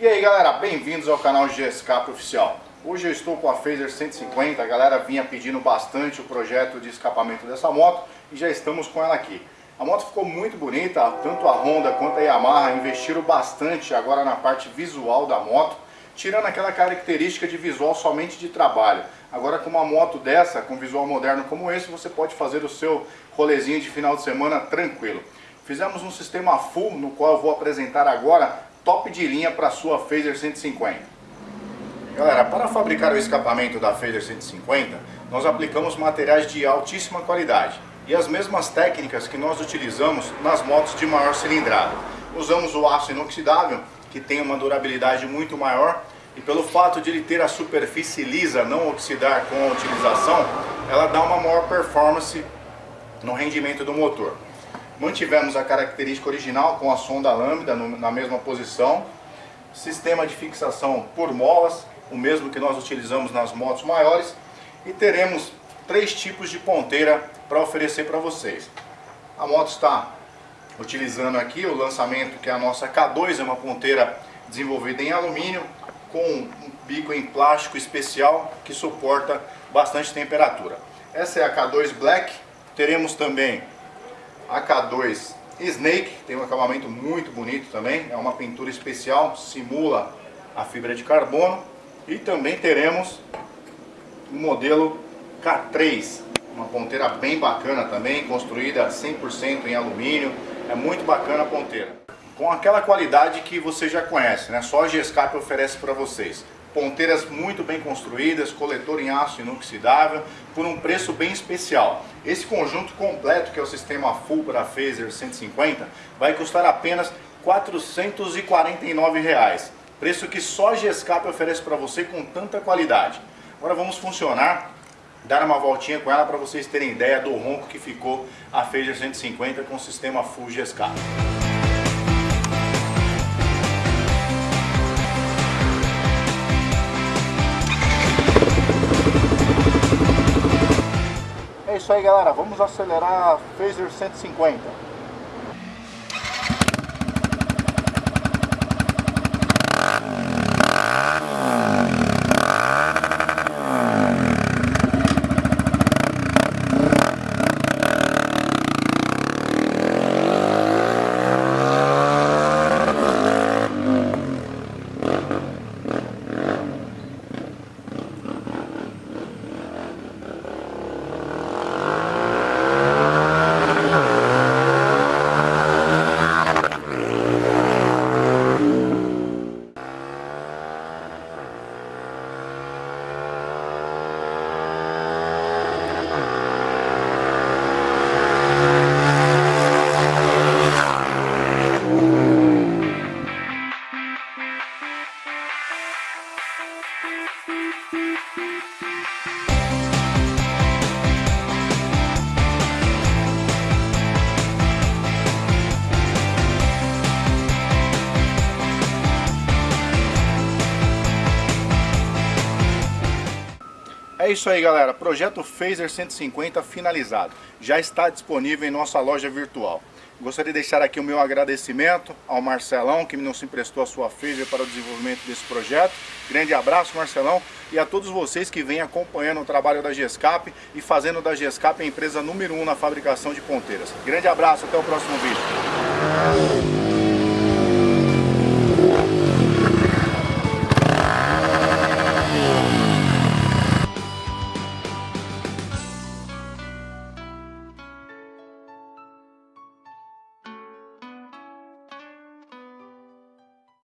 E aí galera, bem-vindos ao canal GSCAP Oficial. Hoje eu estou com a Phaser 150, a galera vinha pedindo bastante o projeto de escapamento dessa moto e já estamos com ela aqui. A moto ficou muito bonita, tanto a Honda quanto a Yamaha investiram bastante agora na parte visual da moto, tirando aquela característica de visual somente de trabalho. Agora com uma moto dessa, com visual moderno como esse, você pode fazer o seu rolezinho de final de semana tranquilo. Fizemos um sistema full, no qual eu vou apresentar agora top de linha para a sua Phaser 150. Galera, para fabricar o escapamento da Phaser 150, nós aplicamos materiais de altíssima qualidade e as mesmas técnicas que nós utilizamos nas motos de maior cilindrada. Usamos o aço inoxidável, que tem uma durabilidade muito maior, e pelo fato de ele ter a superfície lisa, não oxidar com a utilização, ela dá uma maior performance no rendimento do motor. Mantivemos a característica original com a sonda lambda na mesma posição. Sistema de fixação por molas, o mesmo que nós utilizamos nas motos maiores. E teremos três tipos de ponteira para oferecer para vocês. A moto está utilizando aqui o lançamento que é a nossa K2, é uma ponteira desenvolvida em alumínio com um bico em plástico especial que suporta bastante temperatura. Essa é a K2 Black, teremos também AK2 Snake, tem um acabamento muito bonito também, é uma pintura especial, simula a fibra de carbono. E também teremos o modelo K3, uma ponteira bem bacana também, construída 100% em alumínio, é muito bacana a ponteira. Com aquela qualidade que você já conhece, né? só a G-Escape oferece para vocês ponteiras muito bem construídas, coletor em aço inoxidável, por um preço bem especial. Esse conjunto completo, que é o sistema Full para Phaser 150, vai custar apenas 449 reais, preço que só a G-Escape oferece para você com tanta qualidade. Agora vamos funcionar, dar uma voltinha com ela para vocês terem ideia do ronco que ficou a Phaser 150 com o sistema Full G-Escape. Isso aí galera, vamos acelerar a Phaser 150 É isso aí galera, projeto Phaser 150 finalizado, já está disponível em nossa loja virtual. Gostaria de deixar aqui o meu agradecimento ao Marcelão que nos emprestou a sua Phaser para o desenvolvimento desse projeto. Grande abraço Marcelão e a todos vocês que vêm acompanhando o trabalho da GESCAP e fazendo da GESCAP a empresa número 1 um na fabricação de ponteiras. Grande abraço, até o próximo vídeo.